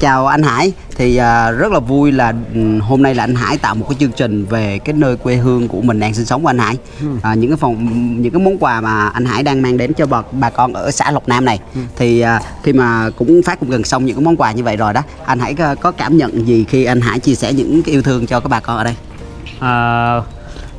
chào anh Hải. Thì à, rất là vui là ừ, hôm nay là anh Hải tạo một cái chương trình về cái nơi quê hương của mình đang sinh sống của anh Hải. À, những cái phòng những cái món quà mà anh Hải đang mang đến cho bà, bà con ở xã Lộc Nam này. Thì à, khi mà cũng phát cũng gần xong những cái món quà như vậy rồi đó anh Hải có, có cảm nhận gì khi anh Hải chia sẻ những cái yêu thương cho các bà con ở đây? À,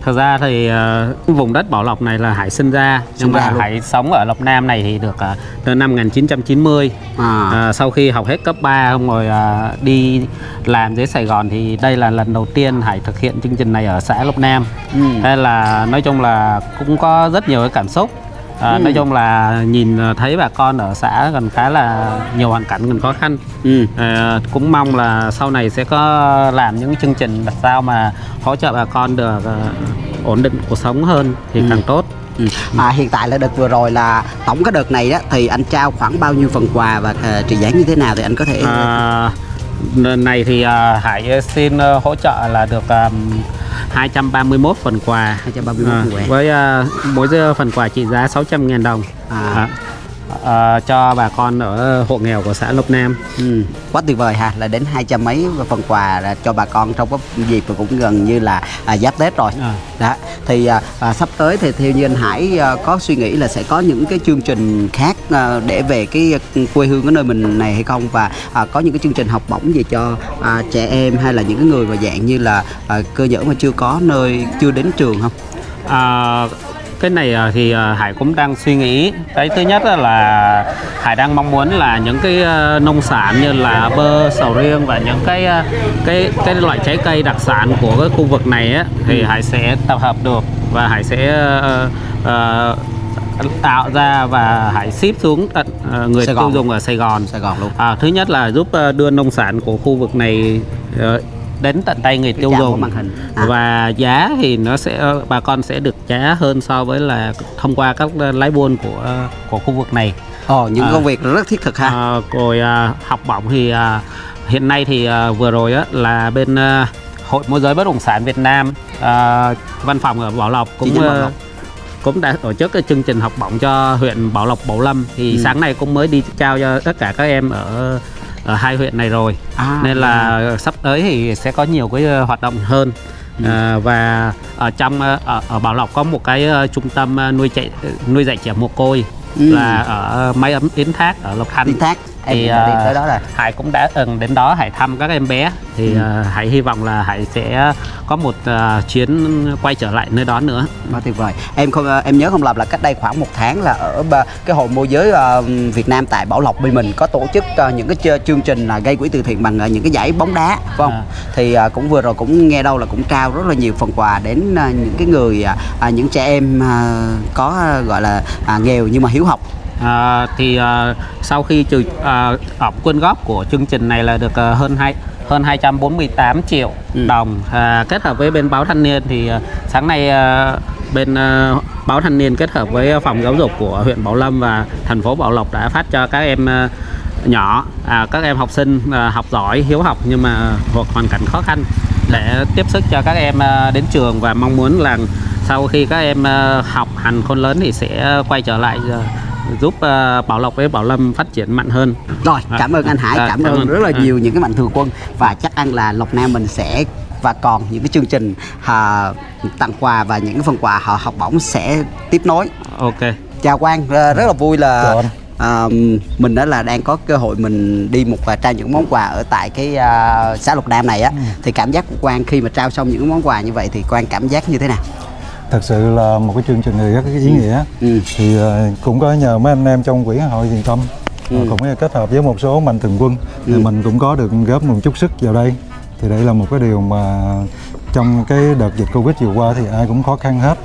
thật ra thì ờ, vùng đất Bảo Lộc này là Hải sinh ra Sinh nhưng ra mà luôn. Hải sống ở Lộc Nam này thì được ờ, từ năm 1990 à, à, sau khi học hết cấp 3 xong rồi à, đi làm dưới Sài Gòn thì đây là lần đầu tiên Hải thực hiện chương trình này ở xã Lộc Nam ừ. Thế là nói chung là cũng có rất nhiều cái cảm xúc à, Ừ. nói chung là nhìn thấy bà con ở xã còn khá là nhiều hoàn cảnh còn khó khăn Ừ. À, cũng mong là sau này sẽ có làm những chương trình làm sao mà hỗ trợ bà con được ờ, ổn định cuộc sống hơn thì Ừ. càng tốt. Ừ. À, hiện tại là đợt vừa rồi là tổng cái đợt này đó thì anh trao khoảng bao nhiêu phần quà và à, trị giá như thế nào thì anh có thể À, này thì à, Hải xin ờ, hỗ trợ là được um, 231 phần quà 231 À, phần quà. với à, mỗi phần quà trị giá 600.000 đồng À. À, à, cho bà con ở hộ nghèo của xã Lộc Nam. Ừ, quá tuyệt vời ha là đến hai trăm mấy phần quà cho bà con trong cái dịp cũng gần như là à, giáp tết rồi À. đó thì à, à, sắp tới thì theo như anh Hải à, có suy nghĩ là sẽ có những cái chương trình khác à, để về cái quê hương cái nơi mình này hay không và à, có những cái chương trình học bổng gì cho à, trẻ em hay là những cái người mà dạng như là à, cơ nhở mà chưa có nơi chưa đến trường không À, cái này à, thì à, Hải cũng đang suy nghĩ. Cái thứ nhất là Hải đang mong muốn là những cái à, nông sản như là bơ sầu riêng và những cái cái cái loại trái cây đặc sản của cái khu vực này á thì Hải sẽ tập hợp được và Hải sẽ à, à, tạo ra và Hải ship xuống tận người tiêu dùng ở Sài Gòn. Sài Gòn luôn. À, thứ nhất là giúp ờ, đưa nông sản của khu vực này ờ, đến tận tay người tiêu dùng màn hình. À. và giá thì nó sẽ bà con sẽ được giá hơn so với là thông qua các ờ, lái buôn của ờ, của khu vực này. Ồ, những À. công việc rất thiết thực ha À, rồi à, học bổng thì à, hiện nay thì à, vừa rồi á là bên à, hội môi giới bất động sản Việt Nam à, văn phòng ở Bảo Lộc cũng Bảo Lộc. cũng đã tổ chức cái chương trình học bổng cho huyện Bảo Lộc Bảo Lâm thì Ừ. sáng nay cũng mới đi trao cho tất cả các em ở ở hai huyện này rồi. À, nên là sắp tới thì sẽ có nhiều cái ờ, hoạt động hơn. Ừ. à, và ở trong ờ, ở, ở Bảo Lộc có một cái trung tâm nuôi chạy nuôi dạy trẻ mồ côi Ừ. là ở Máy ấm Yến Thác ở Lộc Thanh Tiến thác em thì đã đi à, tới đó rồi Hải cũng đã từng đến đó Hải thăm các em bé thì Ừ. à, Hải hy vọng là Hải sẽ có một à, chuyến quay trở lại nơi đó nữa Quá tuyệt vời. Em không em nhớ không lầm là cách đây khoảng một tháng là ở cái hội môi giới Việt Nam tại Bảo Lộc bên mình có tổ chức những cái chương trình là gây quỹ từ thiện bằng những cái giải bóng đá, phải không? À. Thì cũng vừa rồi cũng nghe đâu là cũng trao rất là nhiều phần quà đến những cái người những trẻ em có gọi là nghèo nhưng mà hiếu học. À, thì à, sau khi trừ à, quyên góp của chương trình này là được à, hơn hai hơn 248 triệu Ừ. đồng à, kết hợp với bên báo thanh niên thì à, sáng nay à, bên à, báo thanh niên kết hợp với phòng giáo dục của huyện Bảo Lâm và thành phố Bảo Lộc đã phát cho các em à, nhỏ à, các em học sinh à, học giỏi hiếu học nhưng mà thuộc hoàn cảnh khó khăn để tiếp sức cho các em à, đến trường và mong muốn là sau khi các em à, học hành khôn lớn thì sẽ quay trở lại à, giúp à, Bảo Lộc với Bảo Lâm phát triển mạnh hơn. Rồi, À, cảm ơn anh Hải, à, cảm, cảm ơn rất là À. nhiều những cái mạnh thường quân. Và chắc ăn là Lộc Nam mình sẽ và còn những cái chương trình à, tặng quà và những cái phần quà họ học bổng sẽ tiếp nối. Ok. chào Quang ờ, rất là vui là à, mình đó là đang có cơ hội mình đi một và trao những món quà ở tại cái à, xã Lộc Nam này á. Thì cảm giác của Quang khi mà trao xong những món quà như vậy thì Quang cảm giác như thế nào thật sự là một cái chương trình này rất ý nghĩa. Ừ. thì ờ, cũng có nhờ mấy anh em trong quỹ hội thiện tâm Ừ. cũng kết hợp với một số mạnh thường quân. Thì Ừ. mình cũng có được góp một chút sức vào đây. Thì đây là một cái điều mà trong cái đợt dịch covid vừa qua thì ai cũng khó khăn hết.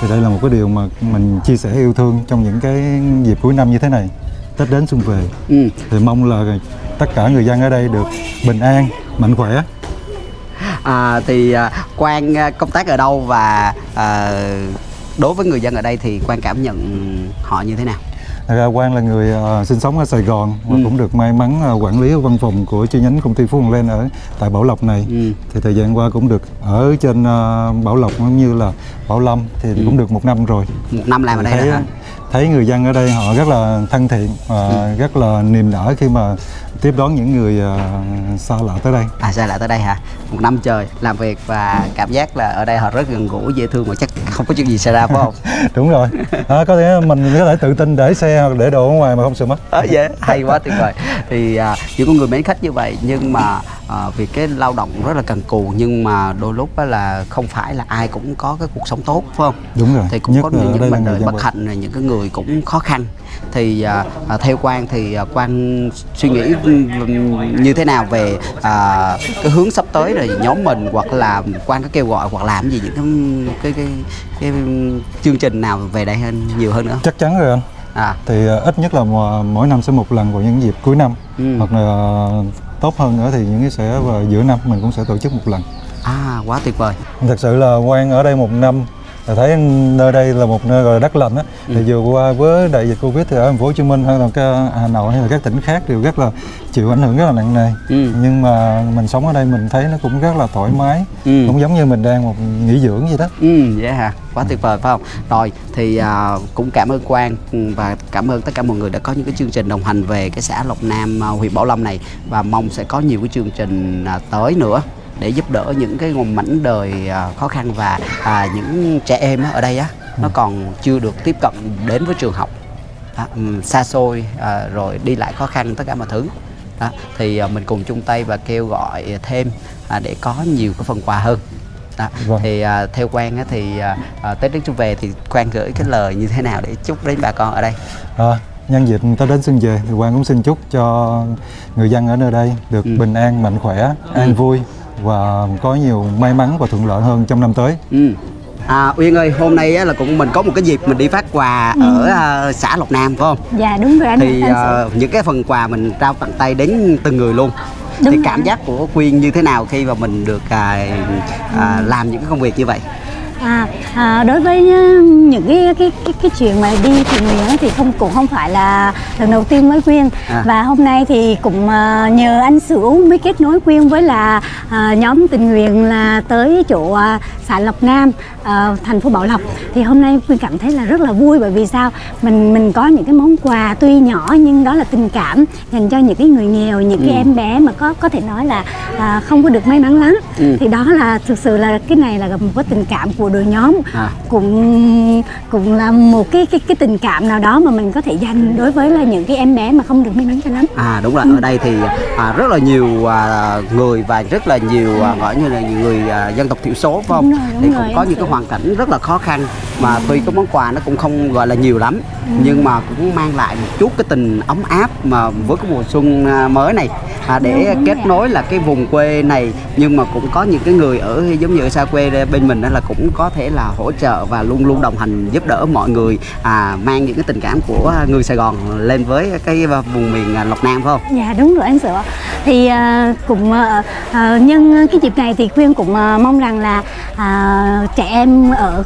Thì đây là một cái điều mà mình chia sẻ yêu thương trong những cái dịp cuối năm như thế này. Tết đến xuân về. Ừ. thì mong là tất cả người dân ở đây được bình an mạnh khỏe à, thì à, Quang à, công tác ở đâu và à, đối với người dân ở đây thì Quang cảm nhận họ như thế nào Thật ra Quang là người ờ, sinh sống ở Sài Gòn và Ừ. cũng được may mắn ờ, quản lý ở văn phòng của chi nhánh công ty Phú Hồng Lên ở tại Bảo Lộc này. Ừ. Thì thời gian qua cũng được ở trên ờ, Bảo Lộc cũng như là Bảo Lâm thì Ừ. cũng được một năm rồi. một năm làm ở đây thấy, hả thấy người dân ở đây họ rất là thân thiện và Ừ. rất là niềm nở khi mà tiếp đón những người à, xa lạ tới đây À sao lại tới đây hả? Một năm trời làm việc và cảm giác là ở đây họ rất gần gũi, dễ thương và chắc không có chuyện gì xảy ra phải không? đúng rồi à, có thể mình có thể tự tin để xe hoặc để đồ ở ngoài mà không sợ mất Ờ, dạ, hay quá tuyệt vời. Thì à, những con người mến khách như vậy nhưng mà à, vì cái lao động rất là cần cù nhưng mà đôi lúc là không phải là ai cũng có cái cuộc sống tốt phải không? đúng rồi thì cũng Nhất có là những, là người đời bất hạnh này những cái người cũng khó khăn thì à, à, theo quan thì à, quan suy nghĩ như thế nào về à, cái hướng sắp tới rồi nhóm mình hoặc là quan có kêu gọi hoặc làm gì những cái cái cái, cái chương trình nào về đây hơn nhiều hơn nữa? Chắc chắn rồi anh. À. Thì à, ít nhất là mỗi năm sẽ một lần vào những dịp cuối năm. Ừ. hoặc là tốt hơn nữa thì những cái sẽ vào giữa năm mình cũng sẽ tổ chức một lần. À quá tuyệt vời. Thật sự là quan ở đây một năm là thấy nơi đây là một nơi gọi là đất lành á thì vừa qua với đại dịch covid thì ở thành phố hồ chí minh hay là cái hà nội hay là các tỉnh khác đều rất là chịu ảnh hưởng rất là nặng nề Ừ. nhưng mà mình sống ở đây mình thấy nó cũng rất là thoải mái Ừ. cũng giống như mình đang một nghỉ dưỡng vậy đó Ừ, vậy hả? Quá tuyệt vời phải không? Rồi thì à, cũng cảm ơn Quang ừ, và cảm ơn tất cả mọi người đã có những cái chương trình đồng hành về cái xã Lộc Nam à, huyện Bảo Lâm này và mong sẽ có nhiều cái chương trình à, tới nữa để giúp đỡ những cái nguồn mảnh đời à, khó khăn và à, những trẻ em ở đây á nó còn chưa được tiếp cận đến với trường học à, xa xôi à, rồi đi lại khó khăn tất cả mọi thứ đó, thì à, mình cùng chung tay và kêu gọi thêm à, để có nhiều cái phần quà hơn đó. Vâng. thì à, theo quan á, thì à, à, tết đến xuân về thì quan gửi cái lời như thế nào để chúc đến bà con ở đây À, nhân dịp Tết đến xuân về thì Quang cũng xin chúc cho người dân ở nơi đây được Ừ. bình an, mạnh khỏe, an vui và có nhiều may mắn và thuận lợi hơn trong năm tới. ừ. À, Uyên ơi, hôm nay á, là cũng mình có một cái dịp mình đi phát quà ở à, xã Lộc Nam phải không? Dạ đúng rồi anh Thì anh à, những cái phần quà mình trao tận tay đến từng người luôn. Đúng thì rồi. cảm giác của Quyên như thế nào khi mà mình được à, à, làm những cái công việc như vậy? À, à, đối với những cái cái cái, cái chuyện mà đi thiện nguyện thì không cũng không phải là lần đầu tiên với Quyên À. và hôm nay thì cũng ờ, nhờ anh Sửu mới kết nối Quyên với là à, nhóm tình nguyện là tới chỗ à, xã Lộc Nam ờ, thành phố Bảo Lộc. Thì hôm nay Quyên cảm thấy là rất là vui bởi vì sao? Mình mình có những cái món quà tuy nhỏ nhưng đó là tình cảm dành cho những cái người nghèo những cái em bé mà có có thể nói là à, không có được may mắn lắm. Ừ. thì đó là thực sự là cái này là một cái tình cảm của đội nhóm À. cũng cũng là một cái cái cái tình cảm nào đó mà mình có thể dành đối với là những cái em bé mà không được may mắn cho lắm À đúng rồi, ở đây thì à, rất là nhiều à, người và rất là nhiều à, gọi như là nhiều người à, dân tộc thiểu số phải không? Đúng rồi, đúng thì rồi, cũng có em những cái hiểu. hoàn cảnh rất là khó khăn mà tuy cái món quà nó cũng không gọi là nhiều lắm nhưng mà cũng mang lại một chút cái tình ấm áp mà với cái mùa xuân à, mới này à, để Đúng, đúng kết vậy. nối là cái vùng quê này nhưng mà cũng có những cái người ở giống như ở xa quê bên mình đó là cũng có thể là hỗ trợ và luôn luôn đồng hành giúp đỡ mọi người à, mang những cái tình cảm của người Sài Gòn lên với cái vùng miền à, Lộc Nam phải không? Dạ đúng rồi anh Sữa Thì à, cũng à, à, nhân cái dịp này thì Quyên cũng à, mong rằng là à, trẻ em ở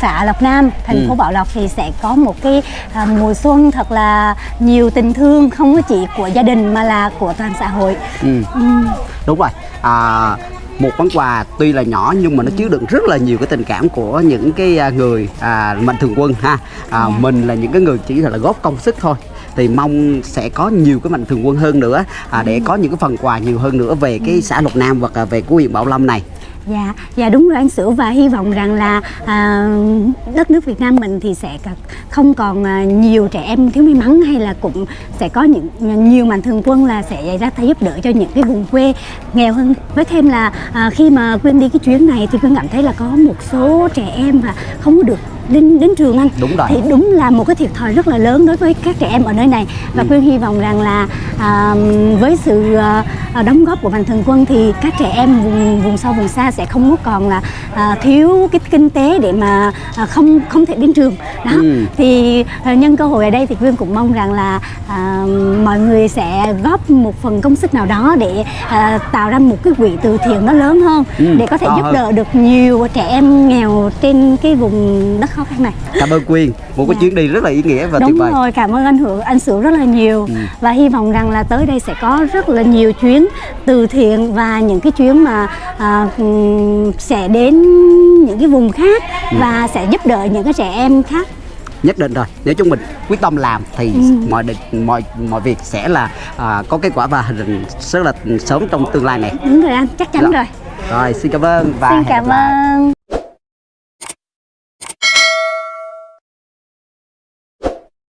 xã Lộc Nam, thành Ừ. phố Bảo Lộc thì sẽ có một cái à, mùa xuân thật là nhiều tình thương không có chỉ của gia đình mà là của toàn xã hội. Ừ. Ừm, đúng rồi à, một món quà tuy là nhỏ nhưng mà nó chứa đựng rất là nhiều cái tình cảm của những cái à, người à, mạnh thường quân ha à, Dạ. mình là những cái người chỉ là góp công sức thôi thì mong sẽ có nhiều cái mạnh thường quân hơn nữa à, để có những cái phần quà nhiều hơn nữa về cái xã Lộc Nam hoặc là về của huyện Bảo Lâm này Dạ, dạ đúng rồi anh Sửu và hy vọng rằng là à, đất nước Việt Nam mình thì sẽ không còn à, nhiều trẻ em thiếu may mắn hay là cũng sẽ có những à, nhiều mạnh thường quân là sẽ ra tay giúp đỡ cho những cái vùng quê nghèo hơn. Với thêm là à, khi mà Quyên đi cái chuyến này thì Quyên cảm thấy là có một số trẻ em và không có được đến đến trường anh Đúng rồi. thì đúng là một cái thiệt thòi rất là lớn đối với các trẻ em ở nơi này và Ừ. Quyên hy vọng rằng là à, với sự à, đóng góp của mạnh thường quân thì các trẻ em vùng vùng sâu vùng xa sẽ không còn là à, thiếu cái kinh tế để mà à, không không thể đến trường đó Ừ. thì à, nhân cơ hội ở đây thì Quyên cũng mong rằng là à, mọi người sẽ góp một phần công sức nào đó để à, tạo ra một cái quỹ từ thiện nó lớn hơn Ừ, để có thể to giúp hơn. đỡ được nhiều trẻ em nghèo trên cái vùng đất khó khăn này cảm ơn Quyên một cái Dạ. chuyến đi rất là ý nghĩa và tuyệt Đúng vời rồi, cảm ơn anh Hữu, anh Sửu rất là nhiều Ừ. và hy vọng rằng là tới đây sẽ có rất là nhiều chuyến từ thiện và những cái chuyến mà à, sẽ đến những cái vùng khác Ừ. và sẽ giúp đỡ những cái trẻ em khác. nhất định rồi nếu chúng mình quyết tâm làm thì Ừ. mọi định mọi mọi việc sẽ là à, có kết quả và hình rất là sớm trong tương lai này đúng rồi anh chắc chắn Dạ. rồi rồi xin cảm ơn và xin cảm ơn